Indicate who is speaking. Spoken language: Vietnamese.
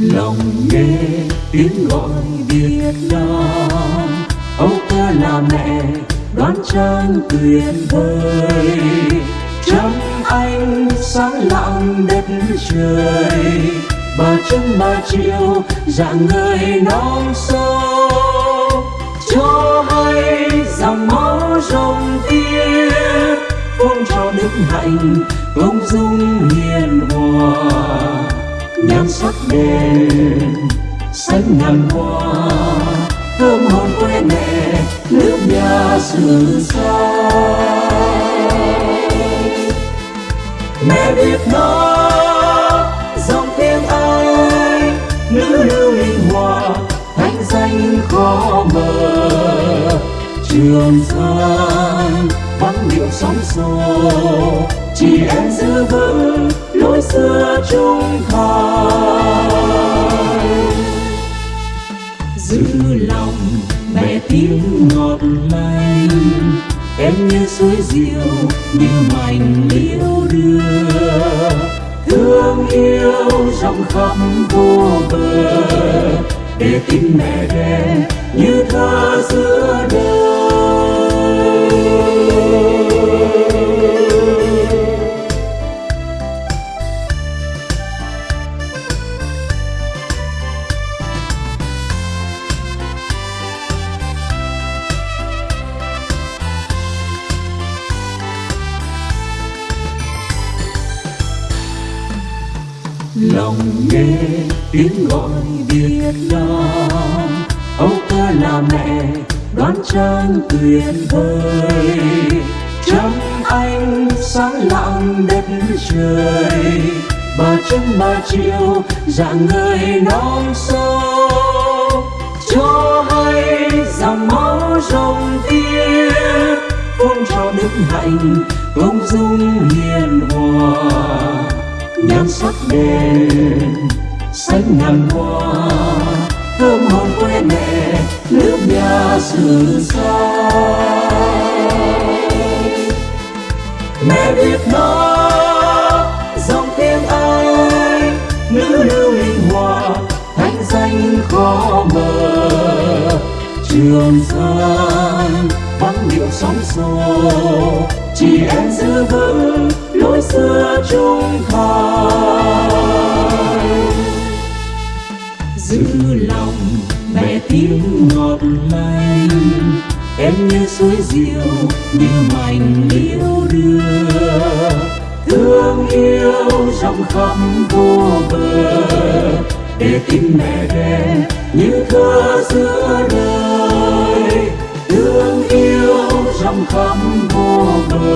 Speaker 1: lòng nghe tiếng gọi Việt Nam. Âu cơ là mẹ đoán trang tuyệt vời. Trăng anh sáng lặng đất trời. Bà trưng bà chiều dạng người non sâu Cho hay dòng máu rồng tiên Phong trào đức hạnh công dung hiền hòa nhan sắc đèn xanh ngàn hoa, thơm hồn quê mẹ nước nhà xứ xa. Mẹ việt nam dòng tiếng ai nữ lưu linh hoa, thanh danh khó mờ trường giang điệu sóng xô. Chỉ em giữ vững lối xưa trung thành. Giữ lòng mẹ tiếng ngọt lành. Em như suối diệu như mảnh liễu đưa. Thương yêu rộng khắp vô bờ. Để tim mẹ đẻ như thơ giữa đời lòng nghe tiếng gọi Việt Nam. Âu ca là mẹ, đoán trang tuyệt vời. Trăng anh, sáng lặng đất trời. Bà trưng bà chiều, dạng người non sâu cho hay dòng máu rồng tiên phong trào đức hạnh công dung hiền nhan sắc đèn xanh ngàn hoa, thơm hồn quê mẹ, nước nhà xứ xa. Mẹ việt nam dòng tiếng ai nữ lưu linh hoa, thanh danh khó mờ. Trường sơn vắng điệu sóng xô chỉ em giữ vững lối xưa trung lòng, mẹ tiếng ngọt lành. Em như suối diệu như mảnh liễu đưa. Thương yêu trong khắp vô bờ. Để tim mẹ đen như thơ giữa đời. Thương yêu trong khắp vô bờ.